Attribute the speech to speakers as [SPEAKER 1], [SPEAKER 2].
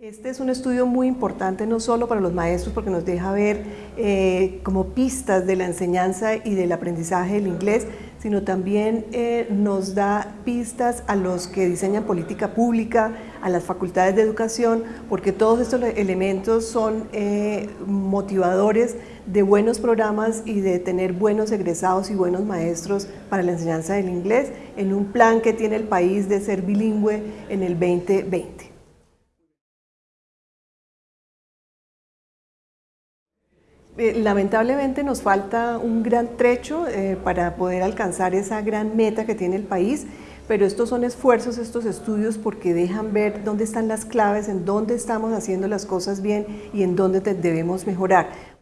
[SPEAKER 1] Este es un estudio muy importante no solo para los maestros porque nos deja ver eh, como pistas de la enseñanza y del aprendizaje del inglés, sino también eh, nos da pistas a los que diseñan política pública, a las facultades de educación, porque todos estos elementos son eh, motivadores de buenos programas y de tener buenos egresados y buenos maestros para la enseñanza del inglés en un plan que tiene el país de ser bilingüe en el 2020. Eh, lamentablemente nos falta un gran trecho eh, para poder alcanzar esa gran meta que tiene el país, pero estos son esfuerzos, estos estudios, porque dejan ver dónde están las claves, en dónde estamos haciendo las cosas bien y en dónde debemos mejorar.